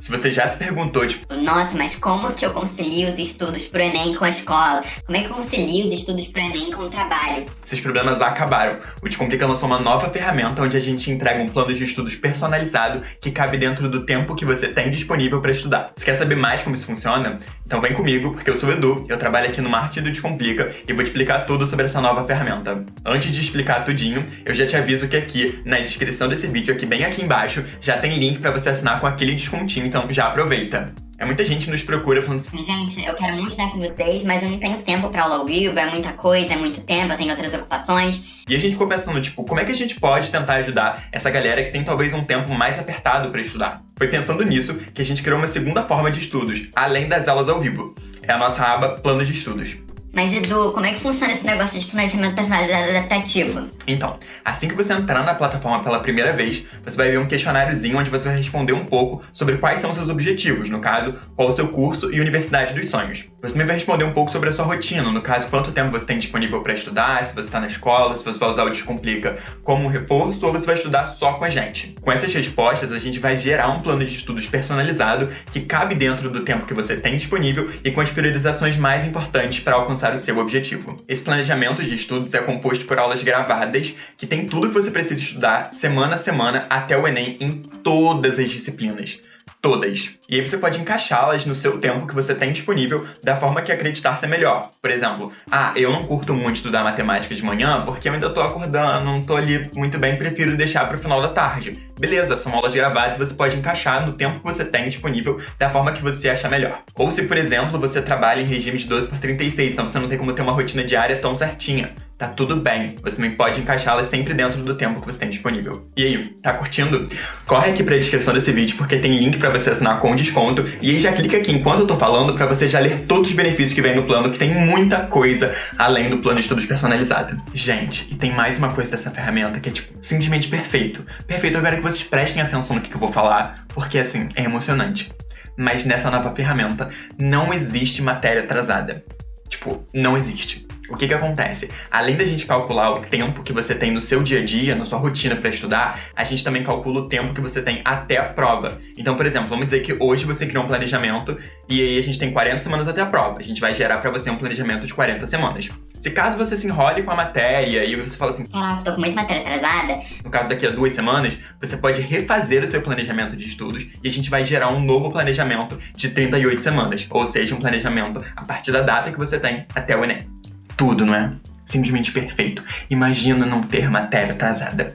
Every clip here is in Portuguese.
Se você já se perguntou, tipo, Nossa, mas como que eu concilio os estudos pro Enem com a escola? Como é que eu concilio os estudos pro Enem com o trabalho? esses problemas acabaram. O Descomplica lançou uma nova ferramenta onde a gente entrega um plano de estudos personalizado que cabe dentro do tempo que você tem disponível para estudar. Se quer saber mais como isso funciona? Então vem comigo, porque eu sou o Edu, eu trabalho aqui no Marketing do Descomplica e vou te explicar tudo sobre essa nova ferramenta. Antes de explicar tudinho, eu já te aviso que aqui, na descrição desse vídeo, aqui bem aqui embaixo, já tem link para você assinar com aquele descontinho, então já aproveita. É muita gente nos procura falando assim, Gente, eu quero muito estar com vocês, mas eu não tenho tempo pra aula ao vivo, é muita coisa, é muito tempo, eu tenho outras ocupações. E a gente ficou pensando, tipo, como é que a gente pode tentar ajudar essa galera que tem talvez um tempo mais apertado para estudar? Foi pensando nisso que a gente criou uma segunda forma de estudos, além das aulas ao vivo. É a nossa aba Plano de Estudos. Mas Edu, como é que funciona esse negócio de planejamento personalizado adaptativo? Então, assim que você entrar na plataforma pela primeira vez, você vai ver um questionáriozinho onde você vai responder um pouco sobre quais são seus objetivos, no caso, qual o seu curso e universidade dos sonhos. Você também vai responder um pouco sobre a sua rotina, no caso, quanto tempo você tem disponível para estudar, se você está na escola, se você vai usar o Descomplica como um reforço ou você vai estudar só com a gente. Com essas respostas, a gente vai gerar um plano de estudos personalizado que cabe dentro do tempo que você tem disponível e com as priorizações mais importantes para alcançar o seu objetivo. Esse planejamento de estudos é composto por aulas gravadas que tem tudo que você precisa estudar semana a semana até o Enem em todas as disciplinas todas. E aí você pode encaixá-las no seu tempo que você tem disponível da forma que acreditar ser melhor. Por exemplo, ah, eu não curto muito estudar matemática de manhã porque eu ainda tô acordando, não tô ali muito bem, prefiro deixar pro final da tarde. Beleza, são aulas gravadas e você pode encaixar no tempo que você tem disponível da forma que você achar melhor. Ou se, por exemplo, você trabalha em regime de 12 por 36, então você não tem como ter uma rotina diária tão certinha tá tudo bem. Você também pode encaixá-la sempre dentro do tempo que você tem disponível. E aí, tá curtindo? Corre aqui pra descrição desse vídeo porque tem link pra você assinar com desconto. E aí já clica aqui enquanto eu tô falando pra você já ler todos os benefícios que vem no plano, que tem muita coisa além do plano de estudos personalizado. Gente, e tem mais uma coisa dessa ferramenta que é, tipo, simplesmente perfeito. Perfeito, agora que vocês prestem atenção no que eu vou falar, porque, assim, é emocionante. Mas nessa nova ferramenta não existe matéria atrasada. Tipo, não existe. O que que acontece? Além da gente calcular o tempo que você tem no seu dia a dia, na sua rotina para estudar, a gente também calcula o tempo que você tem até a prova. Então, por exemplo, vamos dizer que hoje você criou um planejamento e aí a gente tem 40 semanas até a prova. A gente vai gerar para você um planejamento de 40 semanas. Se caso você se enrole com a matéria e você fala assim, Caraca, tô com muita matéria atrasada. no caso daqui a duas semanas, você pode refazer o seu planejamento de estudos e a gente vai gerar um novo planejamento de 38 semanas, ou seja, um planejamento a partir da data que você tem até o Enem tudo, não é? Simplesmente perfeito. Imagina não ter matéria atrasada.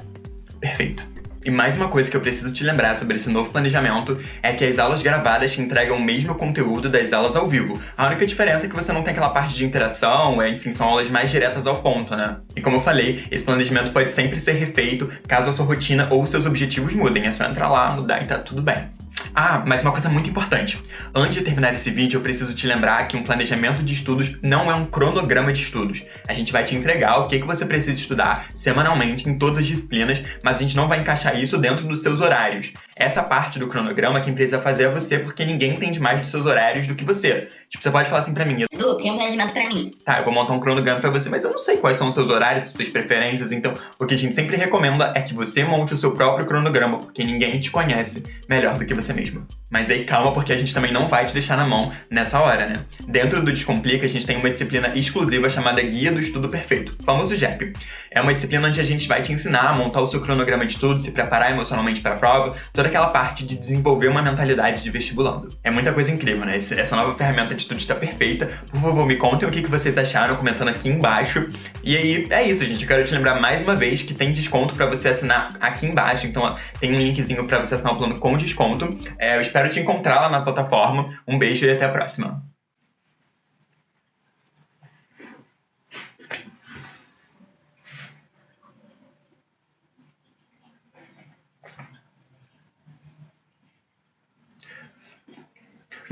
Perfeito. E mais uma coisa que eu preciso te lembrar sobre esse novo planejamento é que as aulas gravadas te entregam o mesmo conteúdo das aulas ao vivo. A única diferença é que você não tem aquela parte de interação, é, enfim, são aulas mais diretas ao ponto, né? E como eu falei, esse planejamento pode sempre ser refeito caso a sua rotina ou seus objetivos mudem. É só entrar lá, mudar e tá tudo bem. Ah, mas uma coisa muito importante. Antes de terminar esse vídeo, eu preciso te lembrar que um planejamento de estudos não é um cronograma de estudos. A gente vai te entregar o que, que você precisa estudar semanalmente em todas as disciplinas, mas a gente não vai encaixar isso dentro dos seus horários. Essa parte do cronograma quem precisa fazer é você, porque ninguém entende mais dos seus horários do que você. Tipo, você pode falar assim pra mim, Edu, cria um planejamento pra mim. Tá, eu vou montar um cronograma pra você, mas eu não sei quais são os seus horários, suas preferências, então o que a gente sempre recomenda é que você monte o seu próprio cronograma, porque ninguém te conhece melhor do que você mesmo. Mas aí calma, porque a gente também não vai te deixar na mão nessa hora, né? Dentro do Descomplica, a gente tem uma disciplina exclusiva chamada Guia do Estudo Perfeito, famoso JEP. É uma disciplina onde a gente vai te ensinar a montar o seu cronograma de estudo, se preparar emocionalmente para a prova, toda aquela parte de desenvolver uma mentalidade de vestibulando. É muita coisa incrível, né? Essa nova ferramenta de estudo está perfeita. Por favor, me contem o que vocês acharam comentando aqui embaixo. E aí, é isso, gente. Eu quero te lembrar mais uma vez que tem desconto para você assinar aqui embaixo. Então, ó, tem um linkzinho para você assinar o plano com desconto. É, eu espero te encontrar lá na plataforma. Um beijo e até a próxima.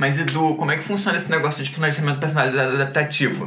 Mas Edu, como é que funciona esse negócio de planejamento personalizado adaptativo?